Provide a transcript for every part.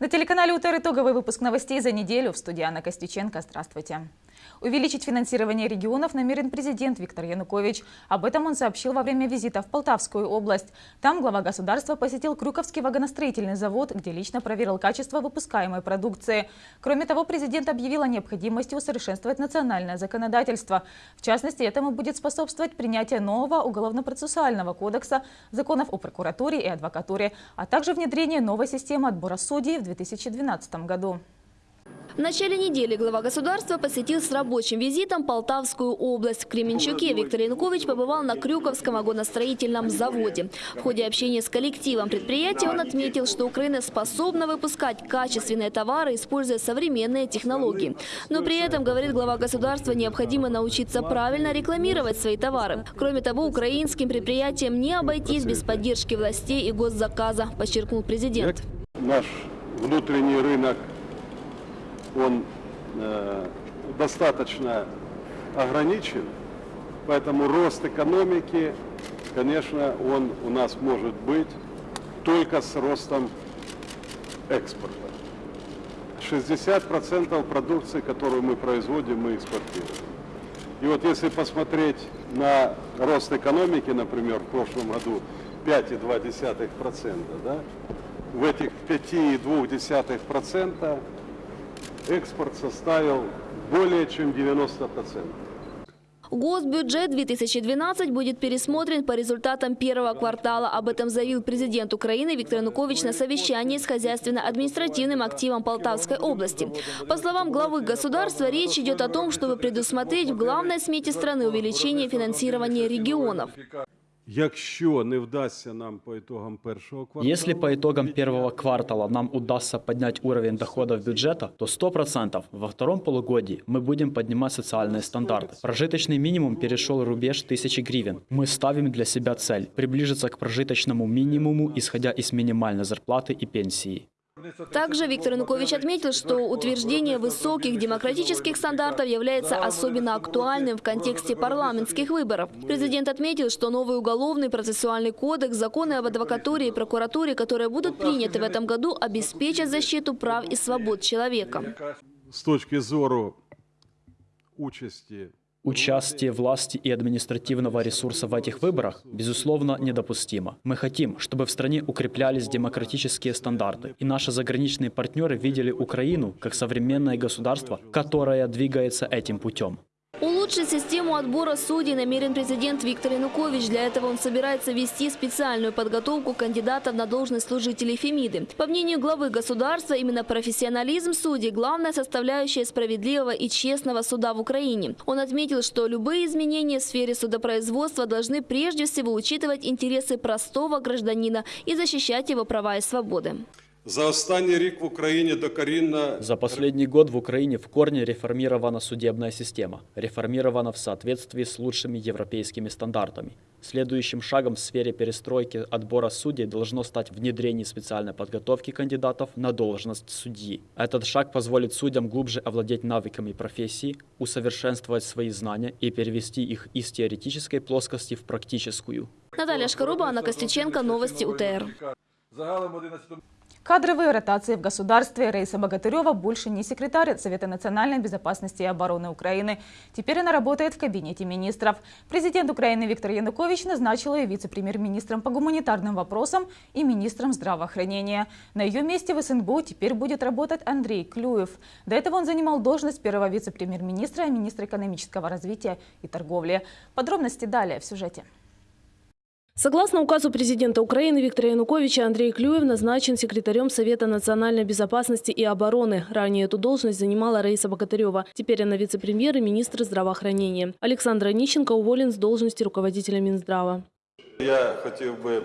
На телеканале УТР итоговый выпуск новостей за неделю. В студии Анна Костюченко. Здравствуйте. Увеличить финансирование регионов намерен президент Виктор Янукович. Об этом он сообщил во время визита в Полтавскую область. Там глава государства посетил Крюковский вагоностроительный завод, где лично проверил качество выпускаемой продукции. Кроме того, президент объявил о необходимости усовершенствовать национальное законодательство. В частности, этому будет способствовать принятие нового уголовно-процессуального кодекса, законов о прокуратуре и адвокатуре, а также внедрение новой системы отбора судей в 2012 году. В начале недели глава государства посетил с рабочим визитом Полтавскую область. В Кременчуке Виктор Янукович побывал на Крюковском вагоностроительном заводе. В ходе общения с коллективом предприятия он отметил, что Украина способна выпускать качественные товары, используя современные технологии. Но при этом, говорит глава государства, необходимо научиться правильно рекламировать свои товары. Кроме того, украинским предприятиям не обойтись без поддержки властей и госзаказа, подчеркнул президент. Наш внутренний рынок он э, достаточно ограничен, поэтому рост экономики, конечно, он у нас может быть только с ростом экспорта. 60% продукции, которую мы производим, мы экспортируем. И вот если посмотреть на рост экономики, например, в прошлом году 5,2%, да, в этих 5,2% экспорт составил более чем 90%. Госбюджет 2012 будет пересмотрен по результатам первого квартала. Об этом заявил президент Украины Виктор Янукович на совещании с хозяйственно-административным активом Полтавской области. По словам главы государства, речь идет о том, чтобы предусмотреть в главной смете страны увеличение финансирования регионов. Если по итогам первого квартала нам удастся поднять уровень доходов бюджета, то 100% во втором полугодии мы будем поднимать социальные стандарты. Прожиточный минимум перешел рубеж 1000 гривен. Мы ставим для себя цель – приблизиться к прожиточному минимуму, исходя из минимальной зарплаты и пенсии. Также Виктор Янукович отметил, что утверждение высоких демократических стандартов является особенно актуальным в контексте парламентских выборов. Президент отметил, что новый уголовный процессуальный кодекс, законы об адвокатуре и прокуратуре, которые будут приняты в этом году, обеспечат защиту прав и свобод человека. с точки зору участи Участие власти и административного ресурса в этих выборах, безусловно, недопустимо. Мы хотим, чтобы в стране укреплялись демократические стандарты, и наши заграничные партнеры видели Украину как современное государство, которое двигается этим путем. Улучшить систему отбора судей намерен президент Виктор Янукович. Для этого он собирается вести специальную подготовку кандидатов на должность служителей Фемиды. По мнению главы государства, именно профессионализм судей – главная составляющая справедливого и честного суда в Украине. Он отметил, что любые изменения в сфере судопроизводства должны прежде всего учитывать интересы простого гражданина и защищать его права и свободы. За останній рік в Україні докорінно За последний год в Украине в корне реформирована судебная система, реформирована в соответствии с лучшими европейскими стандартами. Следующим шагом в сфере перестройки отбора судей должно стать внедрение специальной подготовки кандидатов на должность судьи. Этот шаг позволит судьям глубже овладеть навыками профессии, усовершенствовать свои знания и перевести их из теоретической плоскости в практическую. Наталья Шкаруба, Анна Костюченко, Новости УТР. загалом 11 Кадровые ротации в государстве. Рейса Богатырева больше не секретарь Совета национальной безопасности и обороны Украины. Теперь она работает в кабинете министров. Президент Украины Виктор Янукович назначил ее вице-премьер-министром по гуманитарным вопросам и министром здравоохранения. На ее месте в СНБУ теперь будет работать Андрей Клюев. До этого он занимал должность первого вице-премьер-министра и министра экономического развития и торговли. Подробности далее в сюжете. Согласно указу президента Украины Виктора Януковича, Андрей Клюев назначен секретарем Совета национальной безопасности и обороны. Ранее эту должность занимала Раиса Богатырева. Теперь она вице-премьер и министр здравоохранения. Александр Онищенко уволен с должности руководителя Минздрава. я хотів би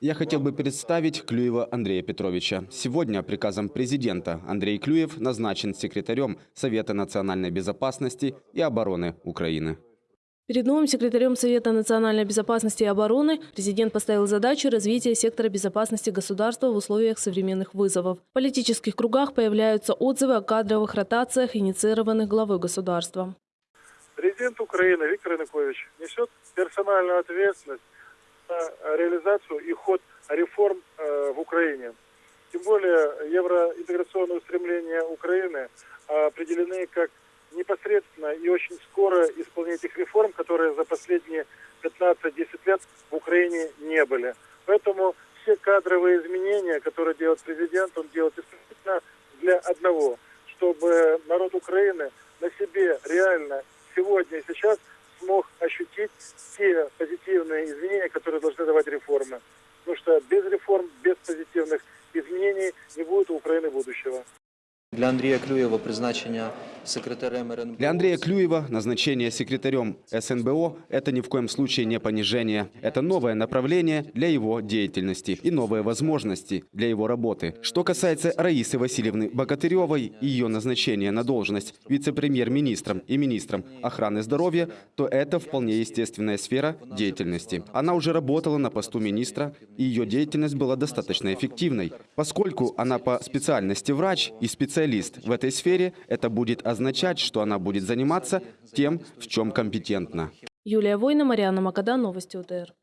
Я хотел бы представить Клюева Андрея Петровича. Сегодня приказом президента Андрей Клюев назначен секретарем Совета национальной безопасности и обороны Украины. Перед новым секретарем Совета национальной безопасности и обороны президент поставил задачу развития сектора безопасности государства в условиях современных вызовов. В политических кругах появляются отзывы о кадровых ротациях, инициированных главой государства. Президент Украины Виктор Янукович несет персональную ответственность за реализацию и ход реформ э, в Украине. Тем более евроинтеграционные устремления Украины определены как непосредственно и очень скоро исполнение этих реформ, которые за последние 15-10 лет в Украине не были. Поэтому все кадровые изменения, которые делает президент, он делает исключительно для одного, чтобы народ Украины на себе реально сегодня и сейчас смог ощутить те позитивные изменения, которые должны давать реформы. Потому что без реформ, без позитивных изменений не будет у Украины будущего. Для Андрія Клюєва призначення секретарем РНБО. Для Андрея Клюева назначение секретарем СНБО – это ни в коем случае не понижение. Это новое направление для его деятельности и новые возможности для его работы. Что касается Раисы Васильевны Богатыревой и ее назначения на должность вице-премьер-министром и министром охраны здоровья, то это вполне естественная сфера деятельности. Она уже работала на посту министра, и ее деятельность была достаточно эффективной. Поскольку она по специальности врач и специалист в этой сфере, это будет означать, что она будет заниматься тем, в чем компетентна. Юлия Война, Мариана Макада, Новости УТР.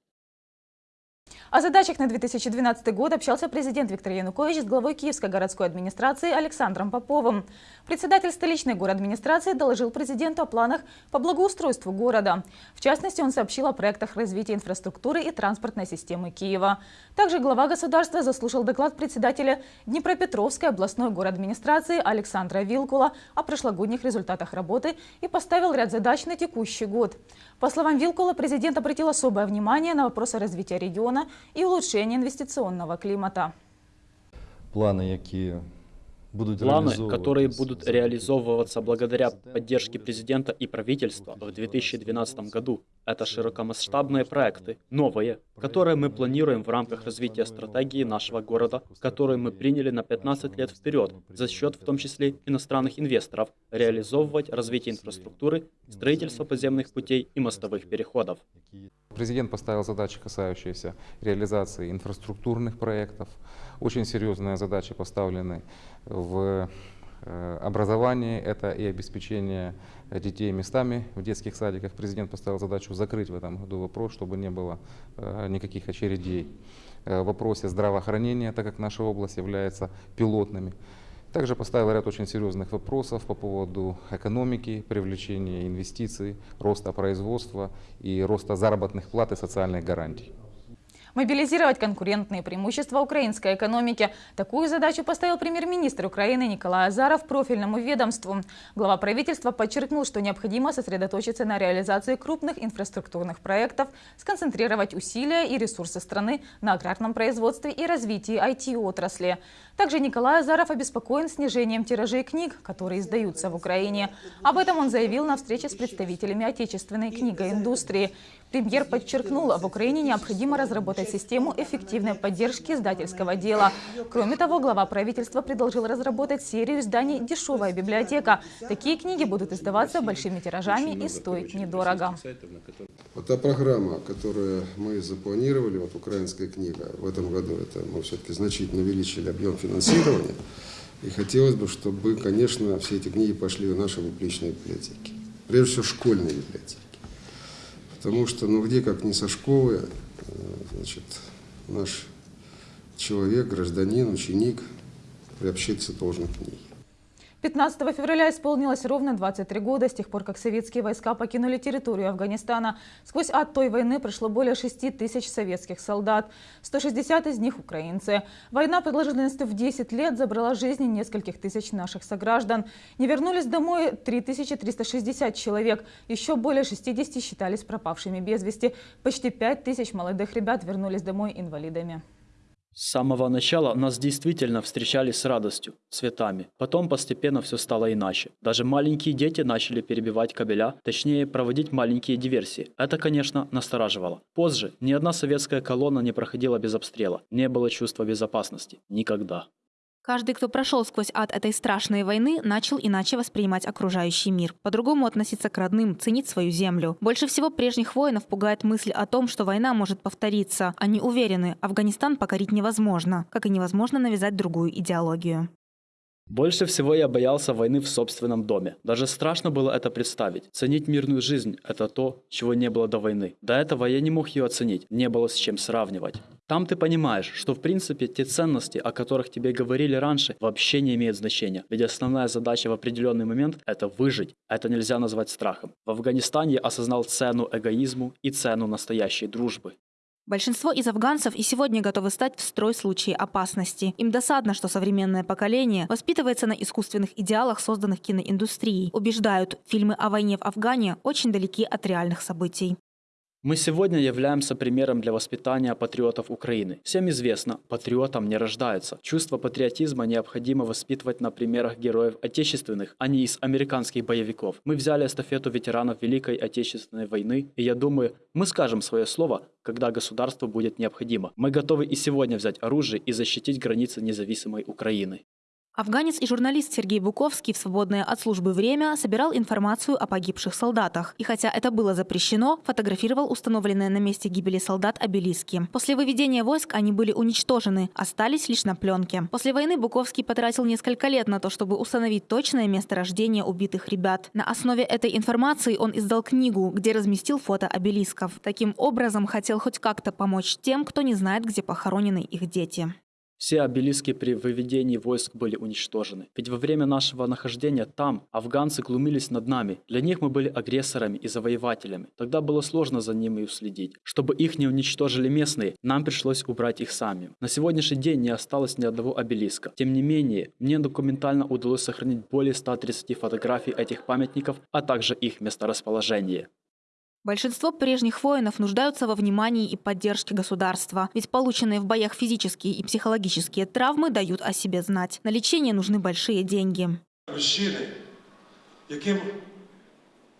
О задачах на 2012 год общался президент Виктор Янукович с главой Киевской городской администрации Александром Поповым. Председатель столичной администрации доложил президенту о планах по благоустройству города. В частности, он сообщил о проектах развития инфраструктуры и транспортной системы Киева. Также глава государства заслушал доклад председателя Днепропетровской областной администрации Александра Вилкула о прошлогодних результатах работы и поставил ряд задач на текущий год. По словам Вилкула, президент обратил особое внимание на вопросы развития региона и улучшения инвестиционного климата. Планы, які будут Планы, которые будут реализовываться благодаря поддержке президента и правительства в 2012 году, это широкомасштабные проекты, новые, которые мы планируем в рамках развития стратегии нашего города, которые мы приняли на 15 лет вперед, за счет в том числе иностранных инвесторов, реализовывать развитие инфраструктуры, строительство подземных путей и мостовых переходов. Президент поставил задачи, касающиеся реализации инфраструктурных проектов. Очень серьезные задачи поставлены в э, образовании. Это и обеспечение детей местами в детских садиках. Президент поставил задачу закрыть в этом году вопрос, чтобы не было э, никаких очередей. Э, В вопросе здравоохранения, так как наша область является пилотными. Также поставил ряд очень серьезных вопросов по поводу экономики, привлечения инвестиций, роста производства и роста заработных плат и социальных гарантий. Мобилизировать конкурентные преимущества украинской экономики. Такую задачу поставил премьер-министр Украины Николай Азаров профильному ведомству. Глава правительства подчеркнул, что необходимо сосредоточиться на реализации крупных инфраструктурных проектов, сконцентрировать усилия и ресурсы страны на аграрном производстве и развитии IT-отрасли. Также Николай Азаров обеспокоен снижением тиражей книг, которые издаются в Украине. Об этом он заявил на встрече с представителями отечественной книгоиндустрии. Премьер подчеркнул, в Украине необходимо разработать систему эффективной поддержки издательского дела. Кроме того, глава правительства предложил разработать серию изданий «Дешевая библиотека». Такие книги будут издаваться большими тиражами и стоить недорого. Вот та программа, которую мы запланировали, вот украинская книга, в этом году это мы все-таки значительно увеличили объем финансирования. И хотелось бы, чтобы, конечно, все эти книги пошли в наши публичные библиотеки. Прежде всего, школьные библиотеки. Потому что, ну где, как не со школы, значит, наш человек, гражданин, ученик приобщиться должен к книге. 15 февраля исполнилось ровно 23 года с тех пор, как советские войска покинули территорию Афганистана. Сквозь ад той войны прошло более 6 тысяч советских солдат, 160 из них украинцы. Война продолжительностью в 10 лет забрала жизни нескольких тысяч наших сограждан. Не вернулись домой 3360 человек, еще более 60 считались пропавшими без вести. Почти 5 тысяч молодых ребят вернулись домой инвалидами. С самого начала нас действительно встречали с радостью, цветами. Потом постепенно все стало иначе. Даже маленькие дети начали перебивать кабеля, точнее проводить маленькие диверсии. Это, конечно, настораживало. Позже ни одна советская колонна не проходила без обстрела. Не было чувства безопасности. Никогда. Каждый, кто прошел сквозь ад этой страшной войны, начал иначе воспринимать окружающий мир, по-другому относиться к родным, ценить свою землю. Больше всего прежних воинов пугает мысль о том, что война может повториться. Они уверены, Афганистан покорить невозможно, как и невозможно навязать другую идеологию. Больше всего я боялся войны в собственном доме. Даже страшно было это представить. Ценить мирную жизнь – это то, чего не было до войны. До этого я не мог ее оценить, не было с чем сравнивать. Там ты понимаешь, что в принципе те ценности, о которых тебе говорили раньше, вообще не имеют значения. Ведь основная задача в определенный момент – это выжить. Это нельзя назвать страхом. В Афганистане я осознал цену эгоизму и цену настоящей дружбы. Большинство из афганцев и сегодня готовы стать в строй в случае опасности. Им досадно, что современное поколение воспитывается на искусственных идеалах, созданных киноиндустрией. Убеждают, фильмы о войне в Афгане очень далеки от реальных событий. Мы сегодня являемся примером для воспитания патриотов Украины. Всем известно, патриотом не рождаются. Чувство патриотизма необходимо воспитывать на примерах героев отечественных, а не из американских боевиков. Мы взяли эстафету ветеранов Великой Отечественной войны, и я думаю, мы скажем свое слово, когда государству будет необходимо. Мы готовы и сегодня взять оружие и защитить границы независимой Украины. Афганец и журналист Сергей Буковский в свободное от службы время собирал информацию о погибших солдатах. И хотя это было запрещено, фотографировал установленные на месте гибели солдат обелиски. После выведения войск они были уничтожены, остались лишь на пленке. После войны Буковский потратил несколько лет на то, чтобы установить точное месторождение убитых ребят. На основе этой информации он издал книгу, где разместил фото обелисков. Таким образом, хотел хоть как-то помочь тем, кто не знает, где похоронены их дети. Все обелиски при выведении войск были уничтожены. Ведь во время нашего нахождения там афганцы глумились над нами. Для них мы были агрессорами и завоевателями. Тогда было сложно за ними уследить. Чтобы их не уничтожили местные, нам пришлось убрать их сами. На сегодняшний день не осталось ни одного обелиска. Тем не менее, мне документально удалось сохранить более 130 фотографий этих памятников, а также их месторасположение. Большинство прежних воинов нуждаются во внимании и поддержке государства, ведь полученные в боях физические и психологические травмы дают о себе знать. На лечение нужны большие деньги. Мужчины, яким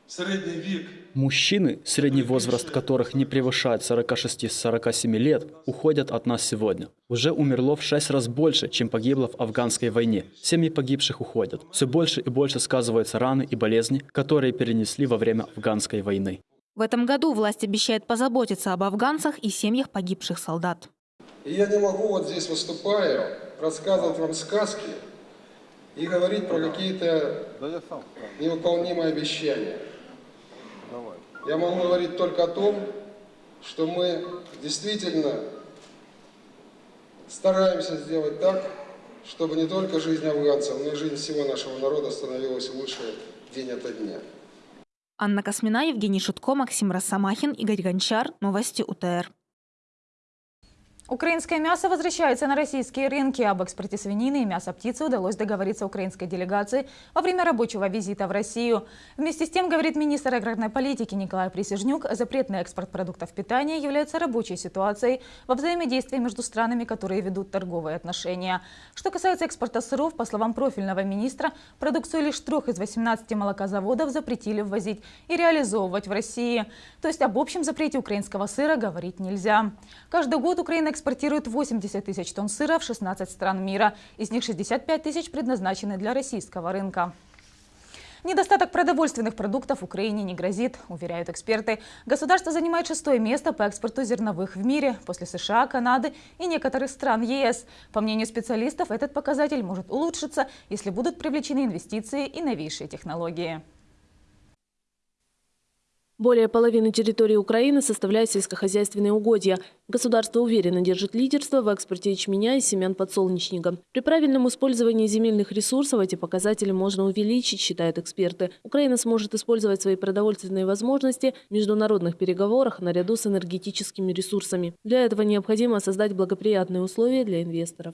средний век Мужчины, средний возраст которых не превышает 46-47 лет, уходят от нас сегодня. Уже умерло в 6 раз больше, чем погибло в афганской войне. Семьи погибших уходят. Все больше и больше сказываются раны и болезни, которые перенесли во время афганской войны. В этом году власть обещает позаботиться об афганцах и семьях погибших солдат. И я не могу вот здесь выступая рассказывать вам сказки и говорить про какие-то невыполнимые обещания. Я могу говорить только о том, что мы действительно стараемся сделать так, чтобы не только жизнь афганцев, но и жизнь всего нашего народа становилась лучше день ото дня. Анна Космина, Евгений Шутко, Максим Росомахин, Игорь Гончар. Новости УТР. Украинское мясо возвращается на российские рынки. Об экспорте свинины и мяса птицы удалось договориться украинской делегации во время рабочего визита в Россию. Вместе с тем, говорит министр аграрной политики Николай Присяжнюк, запрет на экспорт продуктов питания является рабочей ситуацией во взаимодействии между странами, которые ведут торговые отношения. Что касается экспорта сыров, по словам профильного министра, продукцию лишь трех из 18 молокозаводов запретили ввозить и реализовывать в России. То есть об общем запрете украинского сыра говорить нельзя. Каждый год Украина экспортирует 80 тысяч тонн сыра в 16 стран мира. Из них 65 тысяч предназначены для российского рынка. Недостаток продовольственных продуктов Украине не грозит, уверяют эксперты. Государство занимает шестое место по экспорту зерновых в мире после США, Канады и некоторых стран ЕС. По мнению специалистов, этот показатель может улучшиться, если будут привлечены инвестиции и новейшие технологии. Более половины территории Украины составляют сельскохозяйственные угодья. Государство уверенно держит лидерство в экспорте ячменя и семян подсолнечника. При правильном использовании земельных ресурсов эти показатели можно увеличить, считают эксперты. Украина сможет использовать свои продовольственные возможности в международных переговорах наряду с энергетическими ресурсами. Для этого необходимо создать благоприятные условия для инвесторов.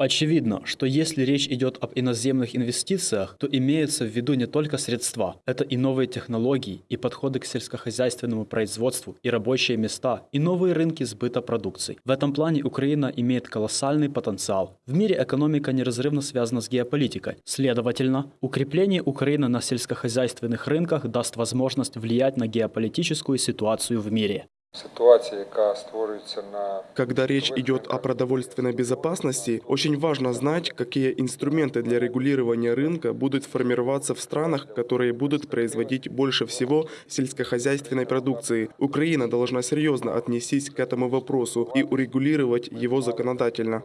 Очевидно, что если речь идет об иноземных инвестициях, то имеются в виду не только средства, это и новые технологии, и подходы к сельскохозяйственному производству, и рабочие места, и новые рынки сбыта продукции. В этом плане Украина имеет колоссальный потенциал. В мире экономика неразрывно связана с геополитикой. Следовательно, укрепление Украины на сельскохозяйственных рынках даст возможность влиять на геополитическую ситуацию в мире. Когда речь идет о продовольственной безопасности, очень важно знать, какие инструменты для регулирования рынка будут формироваться в странах, которые будут производить больше всего сельскохозяйственной продукции. Украина должна серьезно отнестись к этому вопросу и урегулировать его законодательно.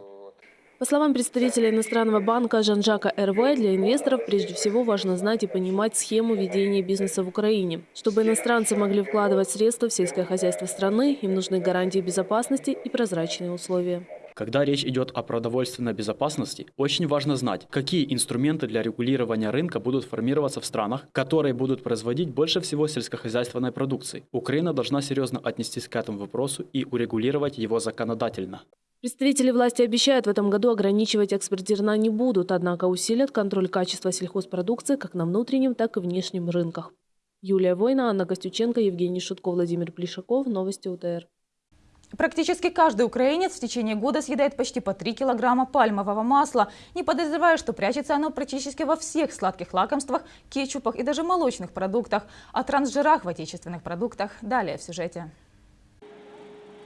По словам представителя иностранного банка Жан-Жака РВ, для инвесторов прежде всего важно знать и понимать схему ведения бизнеса в Украине. Чтобы иностранцы могли вкладывать средства в сельское хозяйство страны, им нужны гарантии безопасности и прозрачные условия. Когда речь идет о продовольственной безопасности, очень важно знать, какие инструменты для регулирования рынка будут формироваться в странах, которые будут производить больше всего сельскохозяйственной продукции. Украина должна серьезно отнестись к этому вопросу и урегулировать его законодательно. Представители власти обещают, в этом году ограничивать экспорт зерна не будут, однако усилят контроль качества сельхозпродукции как на внутреннем, так и внешнем рынках. Юлия Война, Анна Костюченко, Евгений Шутко, Владимир Плешаков. Новости УТР. Практически каждый украинец в течение года съедает почти по 3 килограмма пальмового масла, не подозревая, что прячется оно практически во всех сладких лакомствах, кетчупах и даже молочных продуктах. О трансжирах в отечественных продуктах далее в сюжете.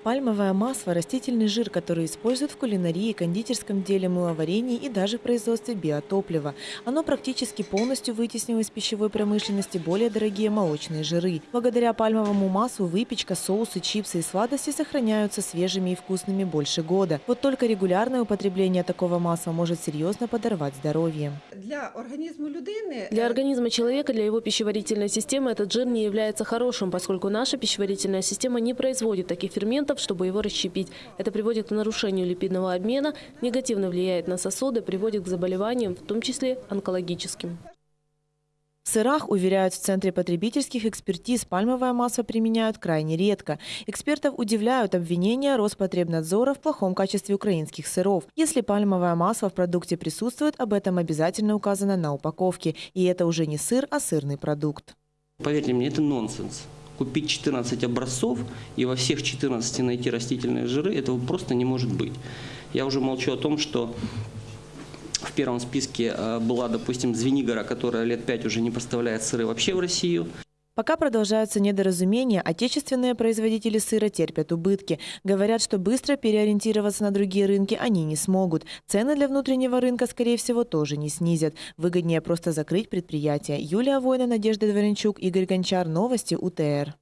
Пальмовое масло – растительный жир, который используют в кулинарии, кондитерском деле, мыловарении и даже в производстве биотоплива. Оно практически полностью вытеснило из пищевой промышленности более дорогие молочные жиры. Благодаря пальмовому маслу выпечка, соусы, чипсы и сладости сохраняются свежими и вкусными больше года. Вот только регулярное употребление такого масла может серьезно подорвать здоровье. Для организма Для организма человека, для его пищеварительной системы этот жир не является хорошим, поскольку наша пищеварительная система не производит таких ферментов, ферментов, чтобы его расщепить. Это приводит к нарушению липидного обмена, негативно влияет на сосуды, приводит к заболеваниям, в том числе онкологическим. В сырах, уверяют в Центре потребительских экспертиз, пальмовое масло применяют крайне редко. Экспертов удивляют обвинения Роспотребнадзора в плохом качестве украинских сыров. Если пальмовое масло в продукте присутствует, об этом обязательно указано на упаковке. И это уже не сыр, а сырный продукт. Поверьте мне, это нонсенс купить 14 образцов и во всех 14 найти растительные жиры, этого просто не может быть. Я уже молчу о том, что в первом списке э, была, допустим, Звенигора, которая лет 5 уже не поставляет сыры вообще в Россию. Пока продолжаются недоразумения, отечественные производители сыра терпят убытки. Говорят, что быстро переориентироваться на другие рынки они не смогут. Цены для внутреннего рынка, скорее всего, тоже не снизят. Выгоднее просто закрыть предприятие. Юлия Война, Надежда Дворенчук, Игорь Гончар. Новости УТР.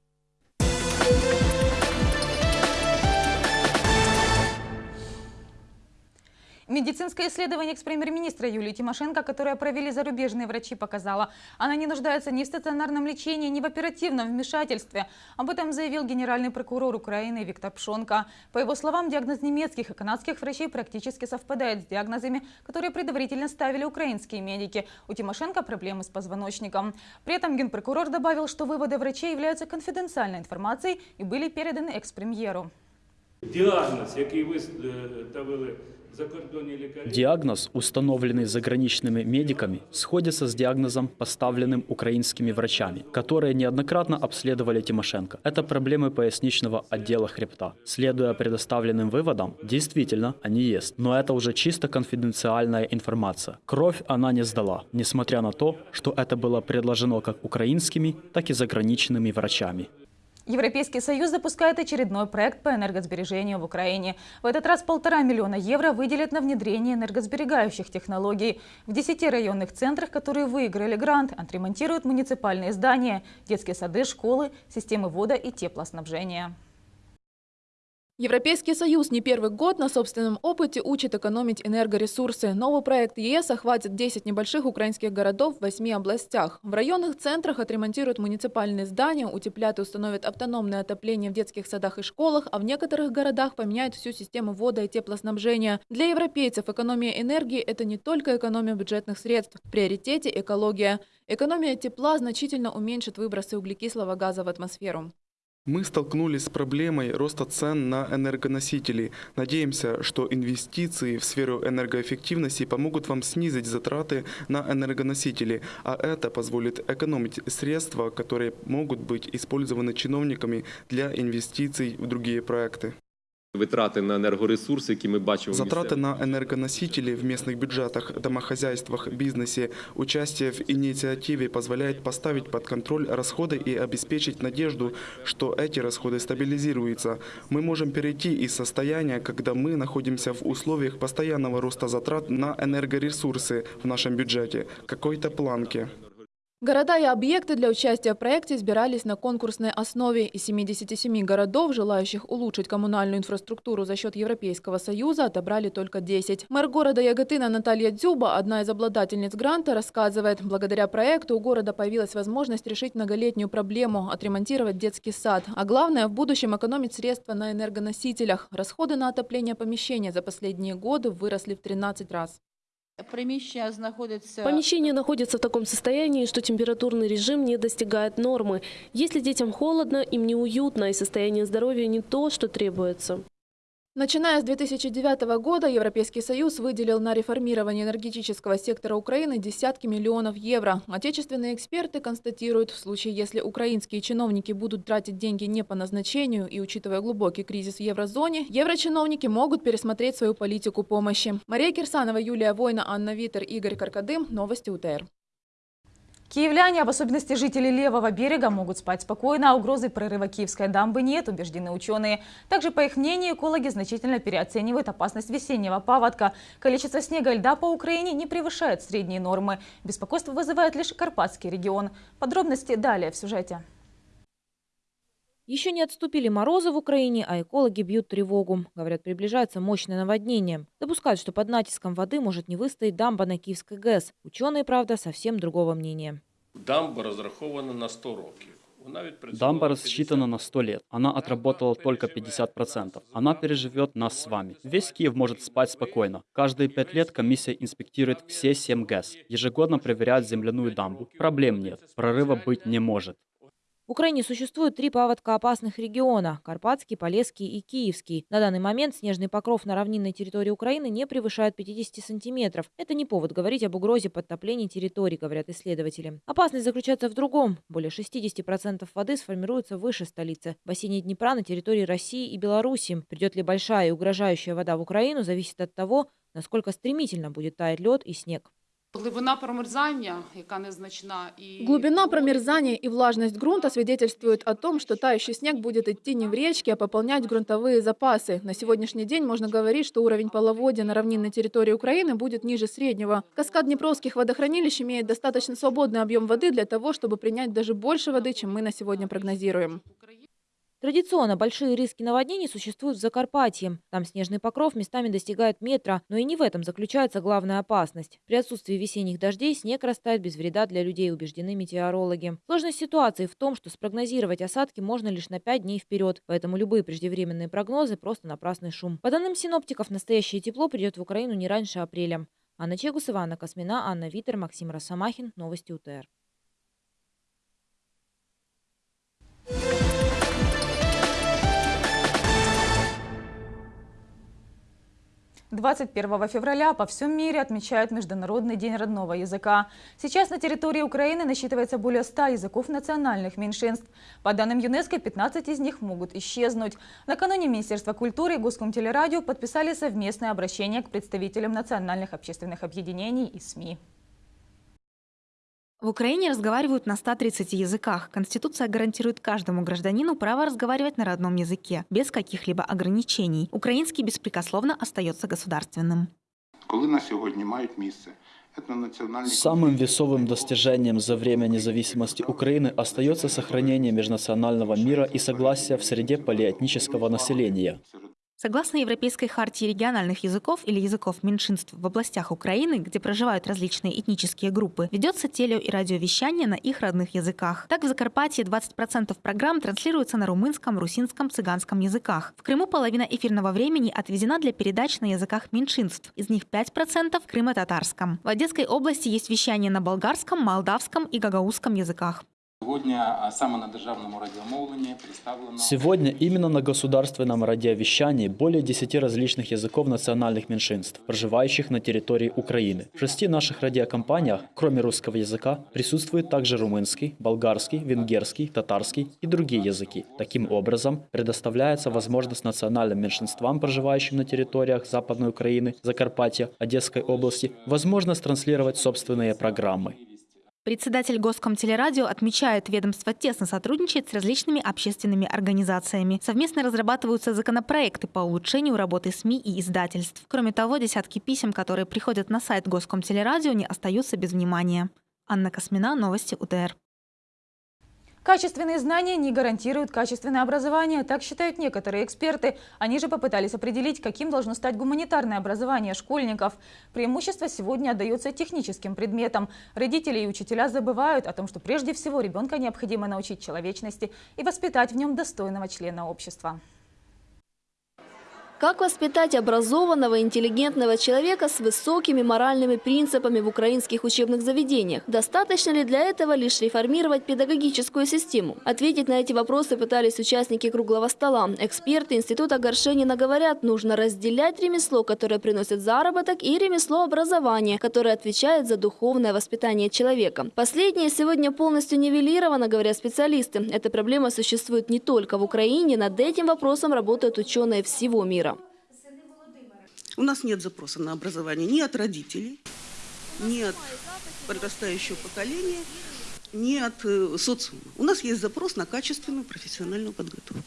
Медицинское исследование экс-премьер-министра Юлии Тимошенко, которое провели зарубежные врачи, показало, она не нуждается ни в стационарном лечении, ни в оперативном вмешательстве. Об этом заявил генеральный прокурор Украины Виктор Пшонко. По его словам, диагноз немецких и канадских врачей практически совпадает с диагнозами, которые предварительно ставили украинские медики. У Тимошенко проблемы с позвоночником. При этом генпрокурор добавил, что выводы врачей являются конфиденциальной информацией и были переданы экс-премьеру. Диагноз, який ви ставили Диагноз, установленный заграничными медиками, сходится с диагнозом, поставленным украинскими врачами, которые неоднократно обследовали Тимошенко. Это проблемы поясничного отдела хребта. Следуя предоставленным выводам, действительно, они есть. Но это уже чисто конфиденциальная информация. Кровь она не сдала, несмотря на то, что это было предложено как украинскими, так и заграничными врачами. Европейский Союз запускает очередной проект по энергосбережению в Украине. В этот раз полтора миллиона евро выделят на внедрение энергосберегающих технологий. В десяти районных центрах, которые выиграли грант, отремонтируют муниципальные здания, детские сады, школы, системы вода и теплоснабжения. Европейский Союз не первый год на собственном опыте учит экономить энергоресурсы. Новый проект ЕС охватит 10 небольших украинских городов в 8 областях. В районных центрах отремонтируют муниципальные здания, утеплят и установят автономное отопление в детских садах и школах, а в некоторых городах поменяют всю систему вода и теплоснабжения. Для европейцев экономия энергии – это не только экономия бюджетных средств. В приоритете – экология. Экономия тепла значительно уменьшит выбросы углекислого газа в атмосферу. Мы столкнулись с проблемой роста цен на энергоносители. Надеемся, что инвестиции в сферу энергоэффективности помогут вам снизить затраты на энергоносители, а это позволит экономить средства, которые могут быть использованы чиновниками для инвестиций в другие проекты. Витрати на энергоресурсы, які ми бачимо. Затраты на энергоносители в местных бюджетах, домохозяйствах, бизнесе, участие в инициативе позволяет поставить под контроль расходы и обеспечить надежду, что эти расходы стабилизируются. Мы можем перейти из состояния, когда мы находимся в условиях постоянного роста затрат на энергоресурсы в нашем бюджете, какой-то планке. Города и объекты для участия в проекте избирались на конкурсной основе. Из 77 городов, желающих улучшить коммунальную инфраструктуру за счет Европейского Союза, отобрали только 10. Мэр города Яготына Наталья Дзюба, одна из обладательниц гранта, рассказывает, благодаря проекту у города появилась возможность решить многолетнюю проблему – отремонтировать детский сад. А главное, в будущем экономить средства на энергоносителях. Расходы на отопление помещения за последние годы выросли в 13 раз. Помещение находится в таком состоянии, что температурный режим не достигает нормы. Если детям холодно, им неуютно, и состояние здоровья не то, что требуется. Начиная с 2009 года Европейский Союз выделил на реформирование энергетического сектора Украины десятки миллионов евро. Отечественные эксперты констатируют, в случае, если украинские чиновники будут тратить деньги не по назначению и учитывая глубокий кризис в еврозоне, еврочиновники могут пересмотреть свою политику помощи. Мария Кирсанова, Юлия Война, Анна Витер, Игорь Каркадым. Новости УТР. Киевляне, в особенности жители левого берега, могут спать спокойно, а угрозы прорыва Киевской дамбы нет, убеждены ученые. Также, по их мнению, экологи значительно переоценивают опасность весеннего паводка. Количество снега и льда по Украине не превышает средние нормы. Беспокойство вызывает лишь Карпатский регион. Подробности далее в сюжете. Еще не отступили морозы в Украине, а экологи бьют тревогу. Говорят, приближается мощное наводнение. Допускают, что под натиском воды может не выстоять дамба на Киевской ГЭС. Ученые, правда, совсем другого мнения. Дамба розрахована на 100 років. Дамба рассчитана на 100 лет. Она отработала только 50%. Она переживет нас с вами. Весь Киев может спать спокойно. Каждые 5 лет комиссия инспектирует все 7 ГЭС. Ежегодно проверяет земляную дамбу. Проблем нет. Прорыва быть не может. В Украине существует три паводкоопасных региона – Карпатский, Полесский и Киевский. На данный момент снежный покров на равнинной территории Украины не превышает 50 сантиметров. Это не повод говорить об угрозе подтопления территорий, говорят исследователи. Опасность заключается в другом. Более 60% воды сформируется выше столицы. В бассейне Днепра на территории России и Беларуси. Придет ли большая и угрожающая вода в Украину, зависит от того, насколько стремительно будет таять лед и снег. Глубина промерзания, яка незначна, и Глубина промерзания и влажность грунта свидетельствуют о том, что тающий снег будет идти не в речки, а пополнять грунтовые запасы. На сегодняшний день можно говорить, что уровень половодья на равнинной территории Украины будет ниже среднего. Каскад Днепровских водохранилищ имеет достаточно свободный объем воды для того, чтобы принять даже больше воды, чем мы на сегодня прогнозируем. Традиционно большие риски наводнений существуют в Закарпатье. Там снежный покров местами достигает метра, но и не в этом заключается главная опасность. При отсутствии весенних дождей снег растает без вреда для людей, убеждены метеорологи. Сложность ситуации в том, что спрогнозировать осадки можно лишь на 5 дней вперед, поэтому любые преждевременные прогнозы – просто напрасный шум. По данным синоптиков, настоящее тепло придет в Украину не раньше апреля. Анна Чегусова, Анна Космина, Анна Витер, Максим Росомахин. Новости УТР. 21 февраля по всем мире отмечают Международный день родного языка. Сейчас на территории Украины насчитывается более 100 языков национальных меньшинств. По данным ЮНЕСКО, 15 из них могут исчезнуть. Накануне Министерство культуры и Госкомтелерадио подписали совместное обращение к представителям национальных общественных объединений и СМИ. В Украине разговаривают на 130 языках. Конституция гарантирует каждому гражданину право разговаривать на родном языке, без каких-либо ограничений. Украинский беспрекословно остается государственным. Коли на Самым весовым достижением за время независимости Украины остается сохранение межнационального мира и согласия в среде полиэтнического населения. Согласно Европейской хартии региональных языков или языков меньшинств в областях Украины, где проживают различные этнические группы, ведется телео- и радиовещание на их родных языках. Так, в Закарпатье 20% программ транслируются на румынском, русинском, цыганском языках. В Крыму половина эфирного времени отведена для передач на языках меньшинств, из них 5% в крымо-татарском. В Одесской области есть вещание на болгарском, молдавском и гагаузском языках. Сегодня именно на государственном радиовещании более 10 различных языков национальных меньшинств, проживающих на территории Украины. В шести наших радиокомпаниях, кроме русского языка, присутствует также румынский, болгарский, венгерский, татарский и другие языки. Таким образом, предоставляется возможность национальным меньшинствам, проживающим на территориях Западной Украины, Закарпатья, Одесской области, возможность транслировать собственные программы. Председатель Госкомтелерадио отмечает, ведомство тесно сотрудничает с различными общественными организациями. Совместно разрабатываются законопроекты по улучшению работы СМИ и издательств. Кроме того, десятки писем, которые приходят на сайт Госкомтелерадио, не остаются без внимания. Анна Космина, Новости УТР. Качественные знания не гарантируют качественное образование, так считают некоторые эксперты. Они же попытались определить, каким должно стать гуманитарное образование школьников. Преимущество сегодня отдается техническим предметам. Родители и учителя забывают о том, что прежде всего ребенка необходимо научить человечности и воспитать в нем достойного члена общества. Как воспитать образованного, интеллигентного человека с высокими моральными принципами в украинских учебных заведениях? Достаточно ли для этого лишь реформировать педагогическую систему? Ответить на эти вопросы пытались участники круглого стола. Эксперты Института Горшенина говорят, нужно разделять ремесло, которое приносит заработок, и ремесло образования, которое отвечает за духовное воспитание человека. Последнее сегодня полностью нивелировано, говорят специалисты. Эта проблема существует не только в Украине, над этим вопросом работают ученые всего мира. У нас нет запроса на образование ни от родителей, ни от подрастающего поколения, ни от э, социума. У нас есть запрос на качественную профессиональную подготовку.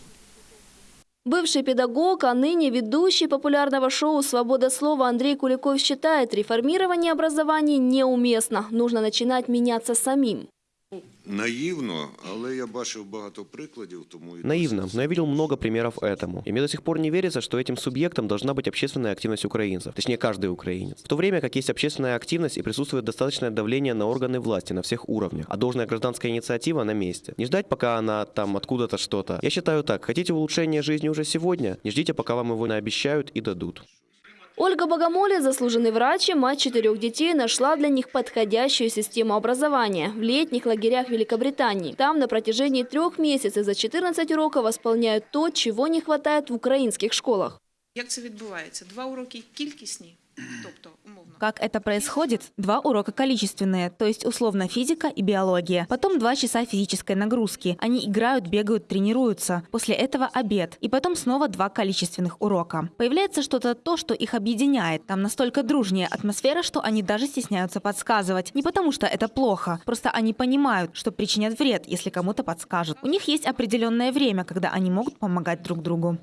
Бывший педагог, а ныне ведущий популярного шоу «Свобода слова» Андрей Куликов считает, реформирование образования неуместно. Нужно начинать меняться самим. Наивно, але я бачив багато прикладів, тому Наивно, но я видел много примеров этому. И мне до сих пор не верится, что этим субъектом должна быть общественная активность украинцев, точнее каждый украинец. В то время как есть общественная активность и присутствует достаточное давление на органы власти на всех уровнях, а должная гражданская инициатива на месте. Не ждать, пока она там откуда-то что-то. Я считаю так, хотите улучшения жизни уже сегодня, не ждите, пока вам его наобещают и дадут. Ольга Богомоле, заслуженный врач и мать четырех детей, нашла для них подходящую систему образования в летних лагерях Великобритании. Там на протяжении трех месяцев за 14 уроков восполняют то, чего не хватает в украинских школах. Як це відбувається? Два уроки кількісні, тобто умовно. как это происходит? Два урока количественные, то есть условно физика и биология. Потом два часа физической нагрузки. Они играют, бегают, тренируются. После этого обед. И потом снова два количественных урока. Появляется что-то то, что их объединяет. Там настолько дружнее атмосфера, что они даже стесняются подсказывать. Не потому что это плохо, просто они понимают, что причинят вред, если кому-то подскажут. У них есть определенное время, когда они могут помогать друг другу.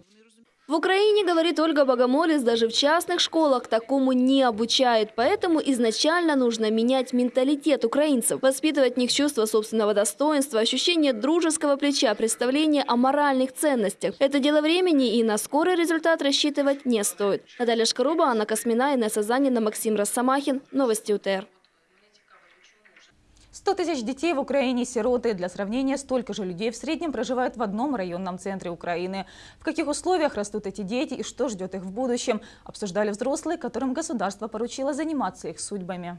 В Украине, говорит Ольга Богомолец, даже в частных школах такому не обучают. Поэтому изначально нужно менять менталитет украинцев, воспитывать в них чувство собственного достоинства, ощущение дружеского плеча, представление о моральных ценностях. Это дело времени и на скорый результат рассчитывать не стоит. Наталья Шкаруба, Анна Космина, Инесса Занина, Максим Росомахин. Новости УТР. 100 тысяч детей в Украине сироты. Для сравнения, столько же людей в среднем проживают в одном районном центре Украины. В каких условиях растут эти дети и что ждет их в будущем, обсуждали взрослые, которым государство поручило заниматься их судьбами.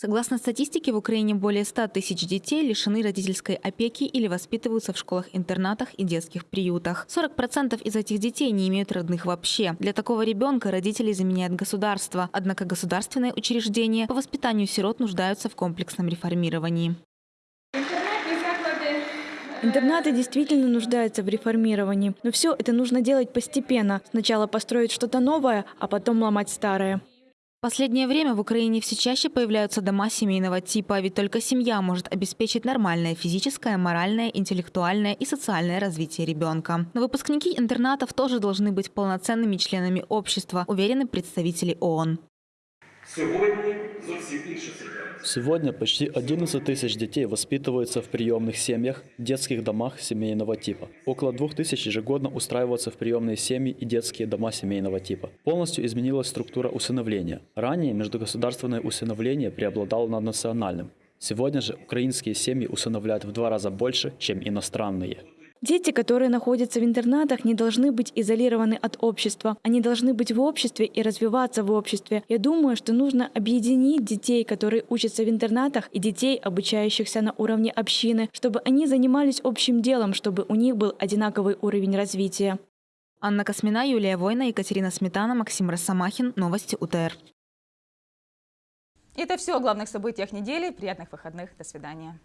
Согласно статистике, в Украине более 100 тысяч детей лишены родительской опеки или воспитываются в школах-интернатах и детских приютах. 40% из этих детей не имеют родных вообще. Для такого ребенка родителей заменяет государство. Однако государственные учреждения по воспитанию сирот нуждаются в комплексном реформировании. Интернаты действительно нуждаются в реформировании, но все это нужно делать постепенно. Сначала построить что-то новое, а потом ломать старое. Последнее время в Украине все чаще появляются дома семейного типа, ведь только семья может обеспечить нормальное физическое, моральное, интеллектуальное и социальное развитие ребенка. Но выпускники интернатов тоже должны быть полноценными членами общества, уверены представители ООН. Сегодня почти 11 тысяч детей воспитываются в приемных семьях, детских домах семейного типа. Около 2 тысяч ежегодно устраиваются в приемные семьи и детские дома семейного типа. Полностью изменилась структура усыновления. Ранее междугосударственное усыновление преобладало над национальным. Сегодня же украинские семьи усыновляют в два раза больше, чем иностранные. Дети, которые находятся в интернатах, не должны быть изолированы от общества. Они должны быть в обществе и развиваться в обществе. Я думаю, что нужно объединить детей, которые учатся в интернатах, и детей, обучающихся на уровне общины, чтобы они занимались общим делом, чтобы у них был одинаковый уровень развития. Анна Космина, Юлия Война, Екатерина Сметана, Максим Росомахин. Новости УТР. Это все о главных событиях недели. Приятных выходных. До свидания.